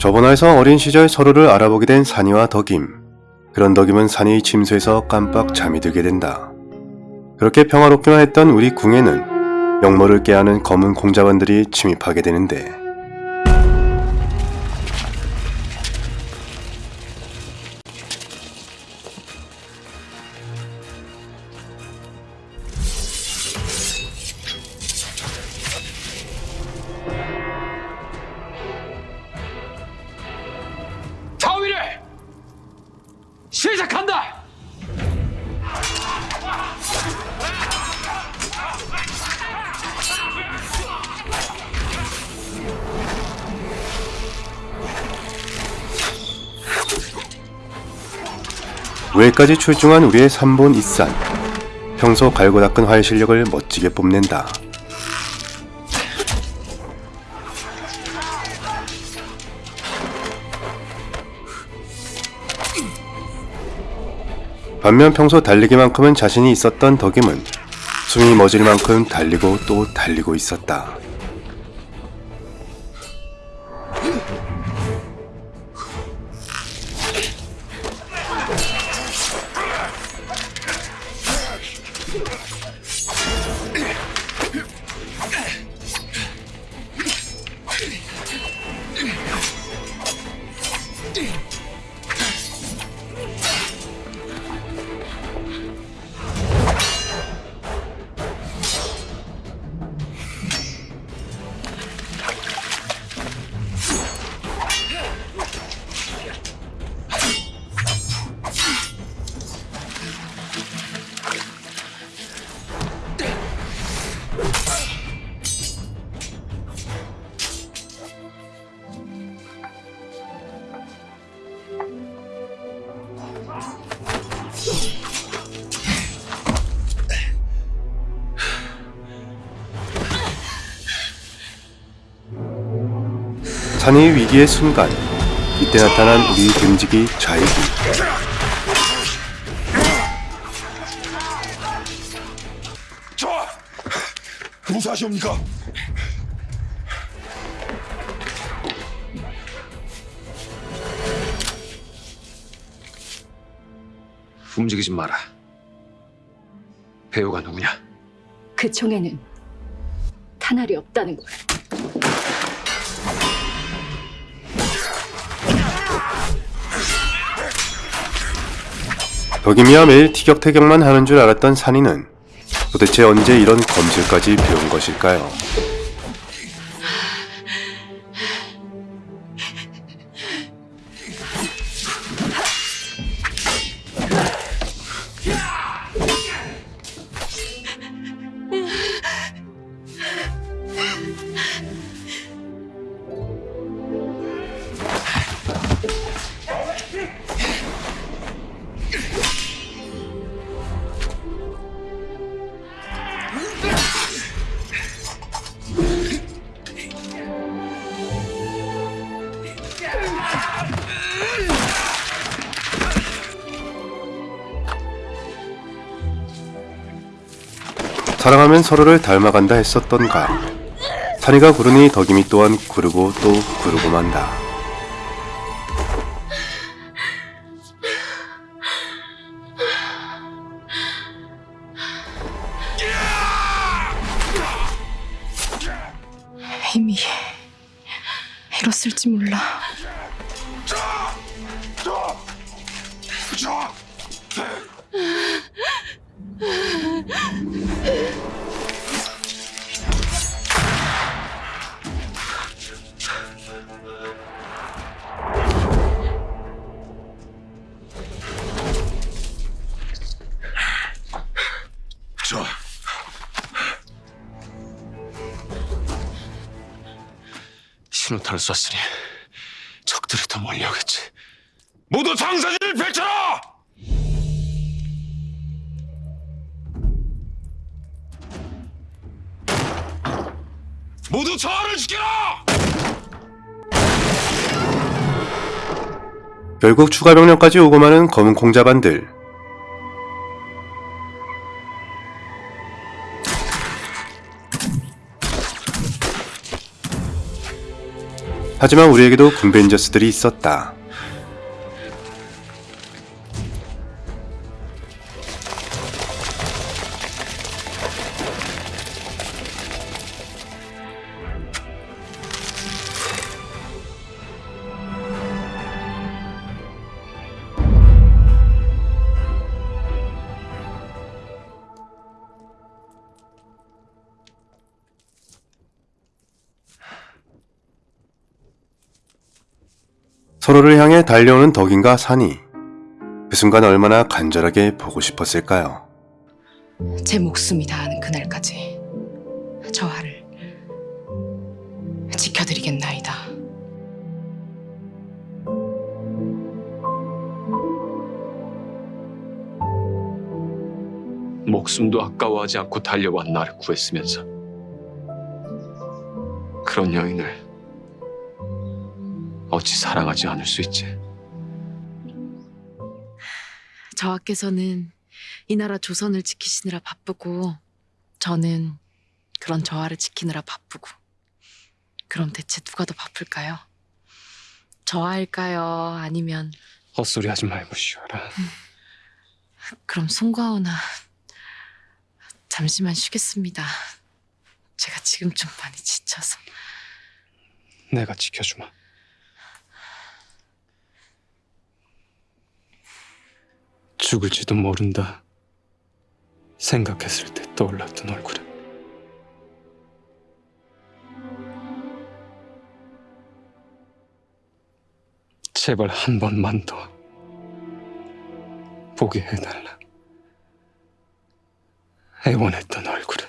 저번화에서 어린 시절 서로를 알아보게 된 산이와 덕임. 그런 덕임은 산이 침수해서 깜빡 잠이 들게 된다. 그렇게 평화롭기만 했던 우리 궁에는 영모를 깨하는 검은 공자반들이 침입하게 되는데 외까지 출중한 우리의 삼본 이산. 평소 갈고 닦은 활 실력을 멋지게 뽐낸다. 반면 평소 달리기만큼은 자신이 있었던 덕임은 숨이 멎을 만큼 달리고 또 달리고 있었다. Deep. 산의 위기의 순간 이때 나타난 우리 금직이 좌익이 저 무사하시옵니까? 움직이지 마라. 배우가 누구냐? 그 총에는 탄알이 없다는 걸. 덕임이야 매일 티격태격만 하는 줄 알았던 산이는 도대체 언제 이런 검술까지 배운 것일까요? 사랑하면 서로를 닮아간다 했었던가 산이가 구르니 덕임이 또한 구르고 또 구르고 만다 이미 이뤘을지 몰라. 신호탄을 쐈으니 적들이 더 몰려오겠지. 모두 장사진을 펼쳐라! 모두 저하를 지켜라! 결국 추가 병력까지 오고 마는 검은 공자반들 하지만 우리에게도 군벤저스들이 있었다. 서로를 향해 달려오는 덕인과 산이 그 순간 얼마나 간절하게 보고 싶었을까요? 제 목숨이 다하는 그날까지 저하를 지켜드리겠나이다. 목숨도 아까워하지 않고 달려와 나를 구했으면서 그런 여인을 어찌 사랑하지 않을 수 있지? 저하께서는 이 나라 조선을 지키시느라 바쁘고 저는 그런 저하를 지키느라 바쁘고 그럼 대체 누가 더 바쁠까요? 저하일까요? 아니면 헛소리 하지 말고 쉬어라. 그럼 송과호나 잠시만 쉬겠습니다. 제가 지금 좀 많이 지쳐서 내가 지켜주마. 죽을지도 모른다. 생각했을 때 떠올랐던 얼굴은 제발 한 번만 더 보게 해달라. 애원했던 얼굴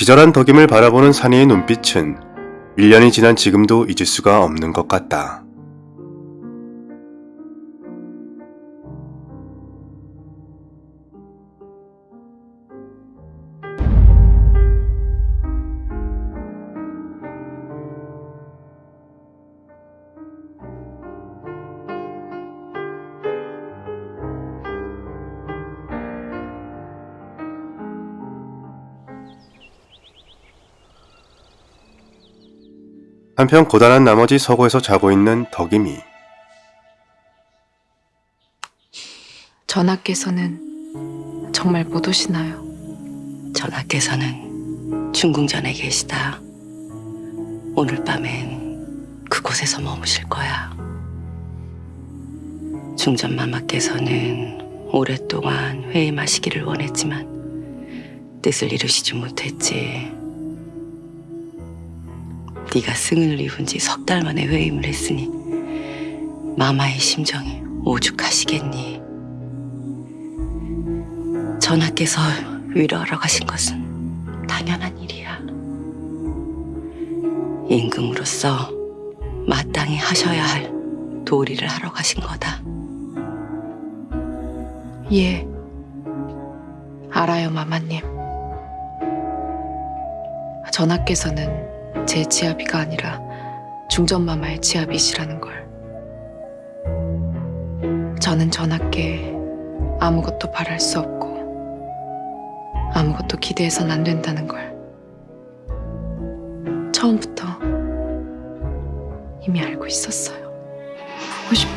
기절한 덕임을 바라보는 산이의 눈빛은 1년이 지난 지금도 잊을 수가 없는 것 같다. 한편 고단한 나머지 서고에서 자고 있는 덕임이 전하께서는 정말 못 오시나요? 전하께서는 중궁전에 계시다. 오늘 밤엔 그곳에서 머무실 거야. 중전마마께서는 오랫동안 회임하시기를 원했지만 뜻을 이루시지 못했지. 네가 승을 입은 지 석 달 만에 회임을 했으니 마마의 심정이 오죽하시겠니. 전하께서 위로하러 가신 것은 당연한 일이야. 임금으로서 마땅히 하셔야 할 도리를 하러 가신 거다. 예. 알아요, 마마님. 전하께서는 제 지아비가 아니라 중전마마의 지아비시라는 걸. 저는 전하께 아무것도 바랄 수 없고 아무것도 기대해선 안 된다는 걸 처음부터 이미 알고 있었어요. 보고 싶어.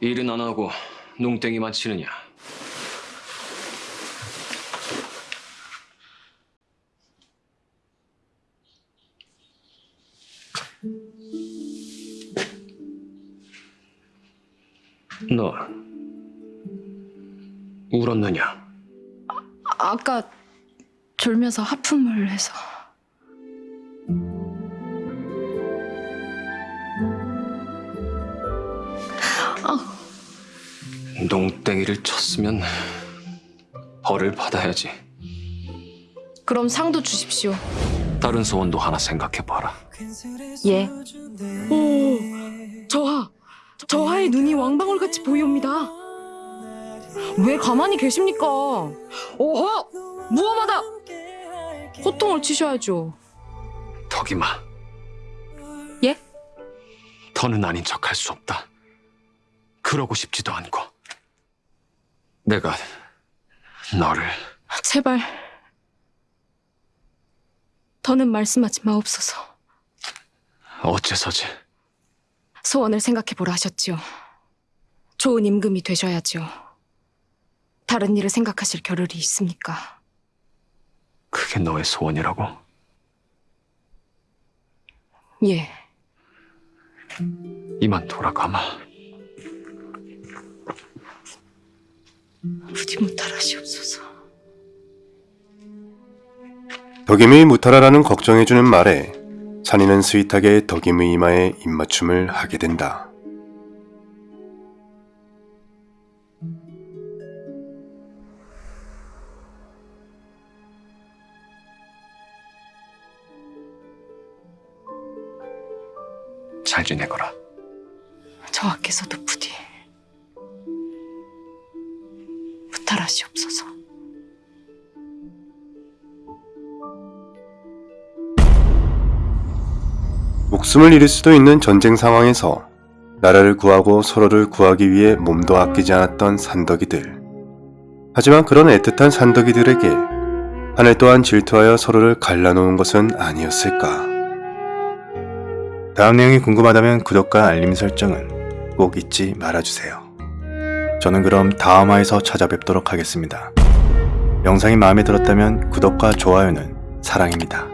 일은 안 하고 농땡이만 치느냐? 너 울었느냐? 아까 졸면서 하품을 해서 농땡이를 쳤으면 벌을 받아야지. 그럼 상도 주십시오. 다른 소원도 하나 생각해봐라. 예. 오, 저하, 저하의 눈이 왕방울같이 보이옵니다. 왜 가만히 계십니까? 오호, 무엄하다. 호통을 치셔야죠. 덕이마. 예? 더는 아닌 척 할 수 없다. 그러고 싶지도 않고. 내가 너를 제발. 더는 말씀하지 마옵소서. 어째서지? 소원을 생각해보라 하셨지요. 좋은 임금이 되셔야지요. 다른 일을 생각하실 겨를이 있습니까? 그게 너의 소원이라고? 예. 이만 돌아가마. 부디 무탈하시옵소서. 덕임의 무탈하라는 걱정해주는 말에 산이는 스윗하게 덕임의 이마에 입맞춤을 하게 된다. 잘 지내거라. 저하께서도 부디 무탈하시옵소서. 목숨을 잃을 수도 있는 전쟁 상황에서 나라를 구하고 서로를 구하기 위해 몸도 아끼지 않았던 산덕이들. 하지만 그런 애틋한 산덕이들에게 하늘 또한 질투하여 서로를 갈라놓은 것은 아니었을까. 다음 내용이 궁금하다면 구독과 알림 설정은 꼭 잊지 말아주세요. 저는 그럼 다음 화에서 찾아뵙도록 하겠습니다. 영상이 마음에 들었다면 구독과 좋아요는 사랑입니다.